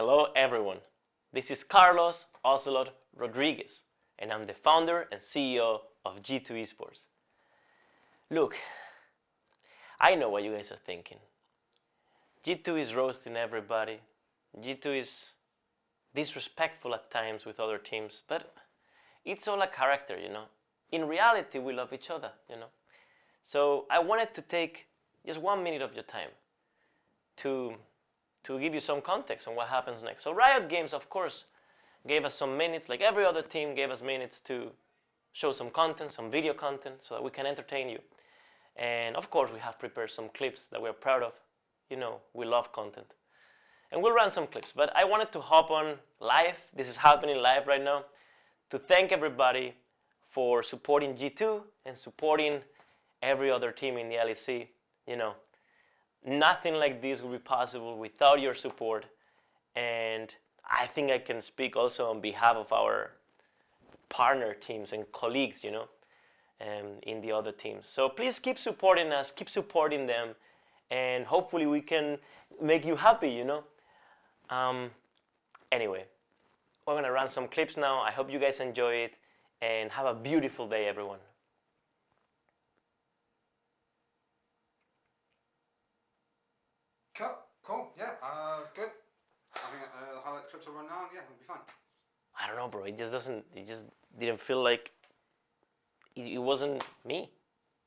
Hello everyone. This is Carlos Ocelote Rodriguez and I'm the founder and CEO of G2 Esports. Look, I know what you guys are thinking. G2 is roasting everybody. G2 is disrespectful at times with other teams, but it's all a character, you know. In reality, we love each other, you know. So I wanted to take just one minute of your time to, to give you some context on what happens next. So Riot Games, of course, gave us some minutes, like every other team gave us minutes to show some content, some video content, so that we can entertain you. And of course, we have prepared some clips that we're proud of. You know, we love content. And we'll run some clips, but I wanted to hop on live, this is happening live right now, to thank everybody for supporting G2 and supporting every other team in the LEC. You know, nothing like this would be possible without your support. And I think I can speak also on behalf of our partner teams and colleagues, you know, um, in the other teams. So please keep supporting us, keep supporting them, and hopefully we can make you happy, you know. Um, anyway, we're gonna run some clips now. I hope you guys enjoy it, and have a beautiful day, everyone. Cool, cool, yeah, uh, good. I think uh, the highlights clips will run now, yeah, it'll be. I don't know, bro. It just doesn't. It just didn't feel like. It, it wasn't me.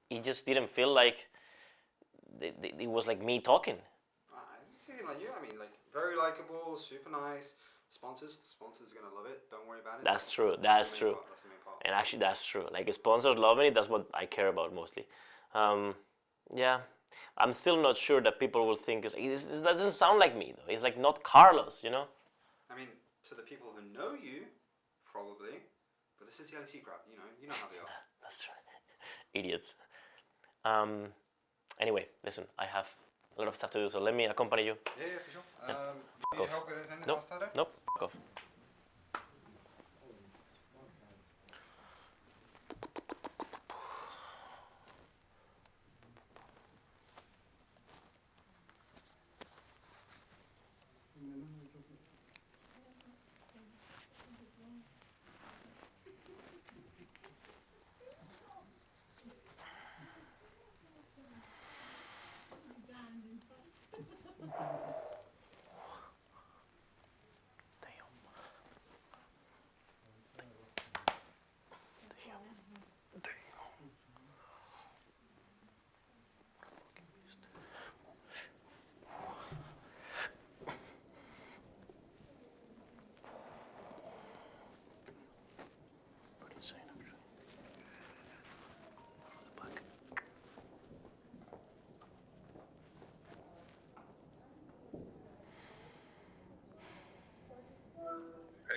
It just didn't feel like. It, it, it was like me talking. Uh, it like you, I mean, like, very likable, super nice. Sponsors, sponsors are gonna love it, don't worry about it. That's true. That's the main true. part, that's part. And actually, that's true. Like sponsors loving it. That's what I care about mostly. Um, yeah, I'm still not sure that people will think this doesn't sound like me though. It's like not Carlos, you know. I mean, to the people who know you, probably, but this is the LEC crowd, you know, you know how they are. That's right. Idiots. Um, anyway, listen, I have a lot of stuff to do, so let me accompany you. Yeah, yeah, for sure. Yeah. Um, Fuck need off. help with anything Nope. Nope. Off.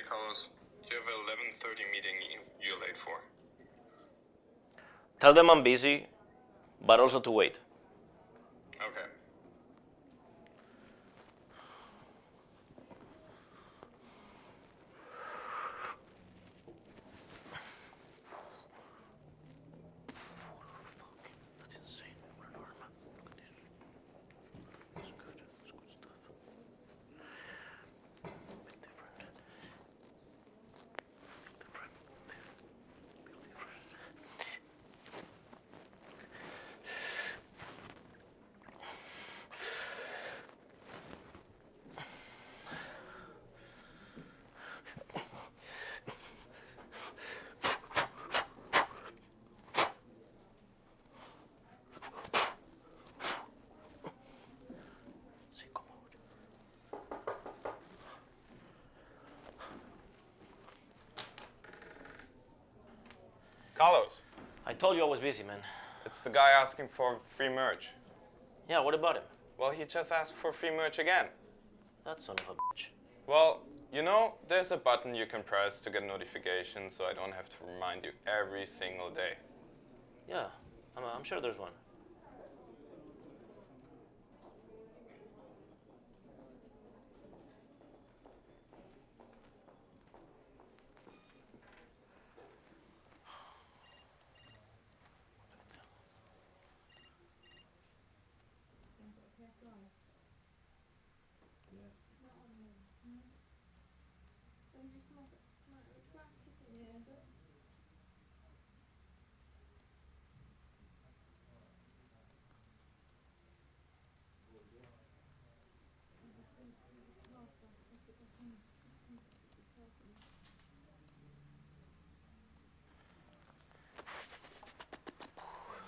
Carlos, you have a 11:30 meeting you're late for. Tell them I'm busy, but also to wait. Okay. That's insane. What an armor. Look at this. It's good. It's good stuff. Bit different. Different. Feel different. Sí, cómo. Carlos, I told you I was busy, man. it's the guy asking for free merch. Yeah, what about him? Well, he just asked for free merch again. That son of a bitch. Well, you know, there's a button you can press to get notifications so I don't have to remind you every single day. Yeah, I'm, I'm sure there's one.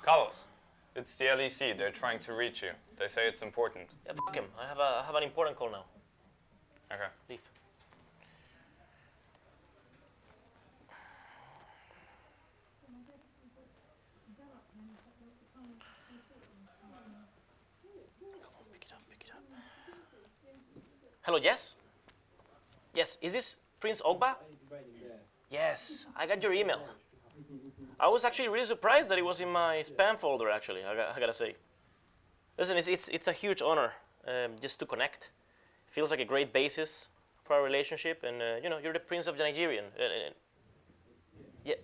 Carlos it's the LEC. They're trying to reach you. They say it's important. Yeah, fuck him. I have, a, I have an important call now. Okay. Leave. Come on, pick it up, pick it up. Hello, yes? Yes, is this Prince Ogba? Yes, I got your email. I was actually really surprised that it was in my spam folder, actually, I, got, I gotta say. Listen, it's, it's, it's a huge honor um, just to connect. Feels like a great basis for our relationship, and uh, you know, you're the Prince of the Nigerian. Uh, uh, yeah,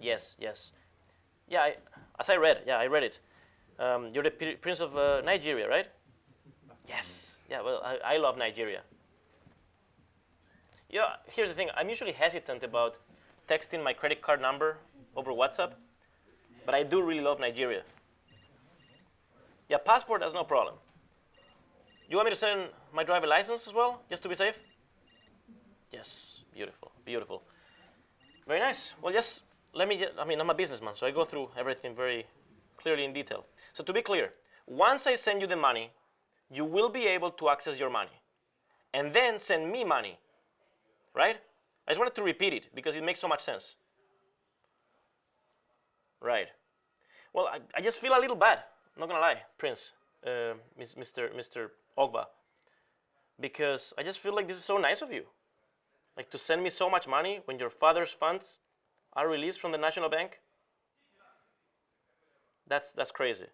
yes, yes. Yeah, I, as I read, yeah, I read it. Um, you're the Prince of uh, Nigeria, right? Yes. Yeah, well, I, I love Nigeria. Yeah, here's the thing. I'm usually hesitant about texting my credit card number over WhatsApp, but I do really love Nigeria. Yeah, passport, that's no problem. You want me to send my driver license as well, just to be safe? Yes, beautiful, beautiful. Very nice. Well, just let me, I mean, I'm a businessman, so I go through everything very clearly in detail. So to be clear, once I send you the money, you will be able to access your money and then send me money, right? I just wanted to repeat it because it makes so much sense. Right. Well, I, I just feel a little bad, not gonna lie, Prince, uh, Mr. Mr. Ogba, because I just feel like this is so nice of you. Like to send me so much money when your father's funds are released from the National Bank. That's, that's crazy.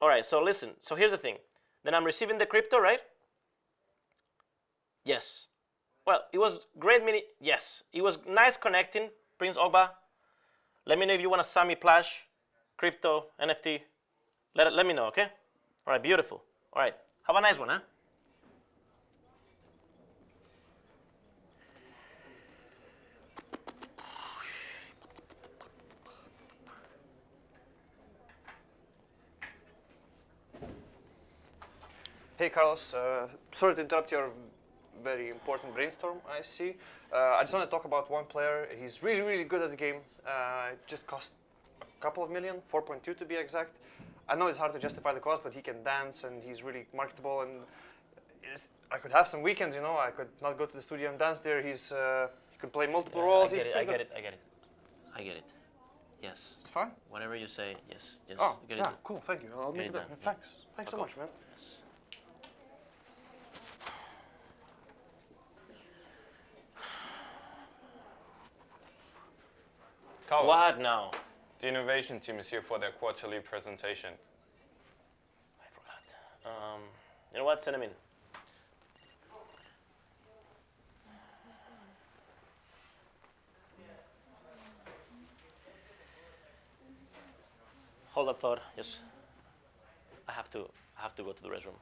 All right, so listen, so here's the thing. Then I'm receiving the crypto, right? Yes. Well, it was great meeting. Yes, it was nice connecting, Prince Ogba. Let me know if you want a Sami Plash, crypto, NFT. Let, let me know, okay? All right, beautiful. All right, have a nice one, huh? Hey Carlos, uh, sorry to interrupt your very important brainstorm, I see. Uh, I just want to talk about one player. He's really, really good at the game. Uh, it just cost a couple of million, 4.2 to be exact. I know it's hard to justify the cost, but he can dance and he's really marketable. And I could have some weekends, you know. I could not go to the studio and dance there. He's uh, he can play multiple Yeah, roles. I get it, I get it, I get it. I get it. Yes. It's fine. Whatever you say, yes, yes. Oh, yeah, it. cool. Thank you. I'll Get make it it done, up. Thanks. Thanks so much, man. Yes. Carlos, What now? the innovation team is here for their quarterly presentation. I forgot. Um, you know what? Send him in. Hold that thought. Yes. I have to. I have to go to the restroom.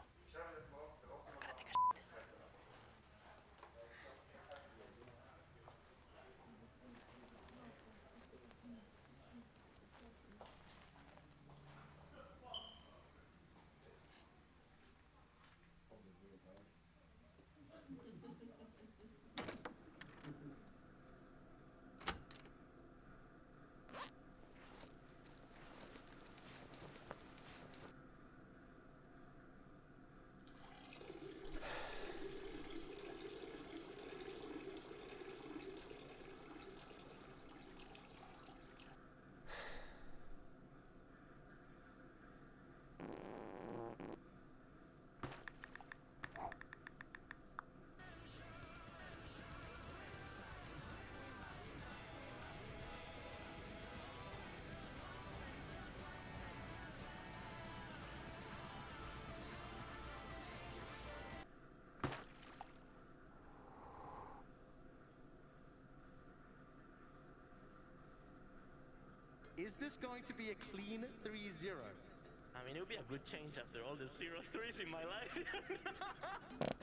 Is this going to be a clean 3-0? I mean, it would be a good change after all the zero threes in my life.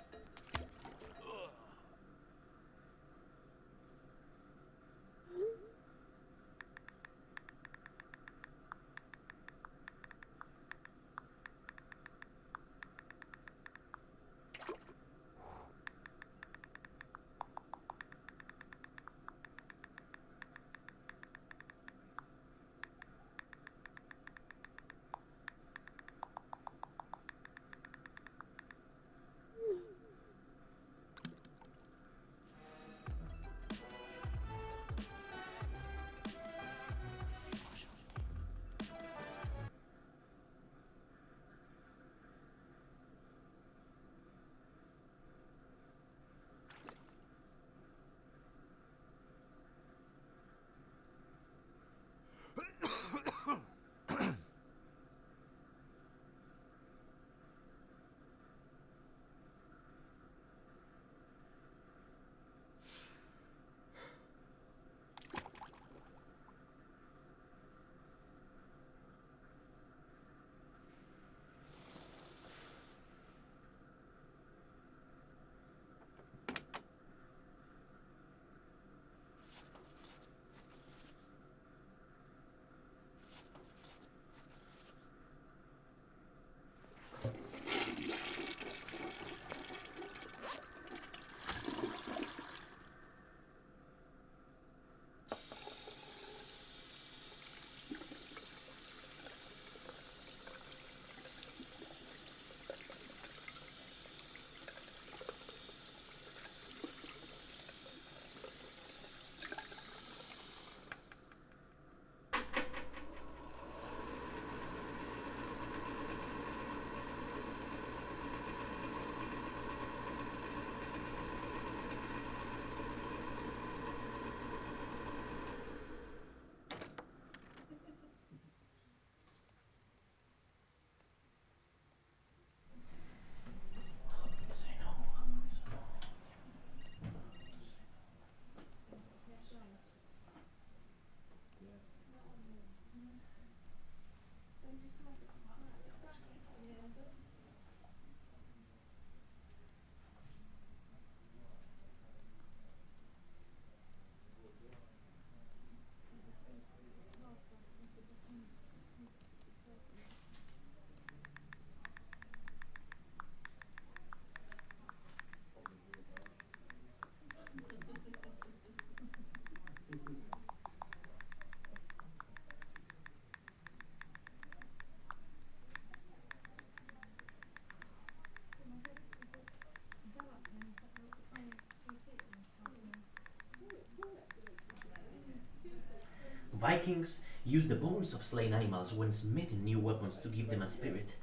Vikings used the bones of slain animals when smithing new weapons to give them a spirit.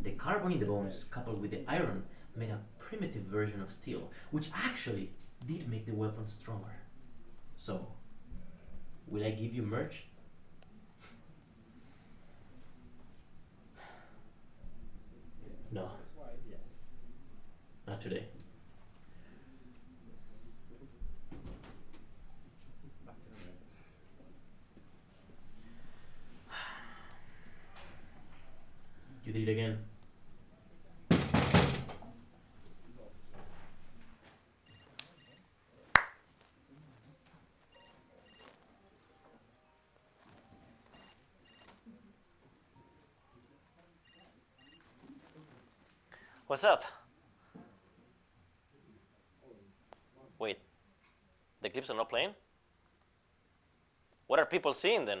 The carbon in the bones, coupled with the iron, made a primitive version of steel, which actually did make the weapon stronger. So, will I give you merch? No. Not today. You did it again. What's up? Wait, the clips are not playing? What are people seeing then?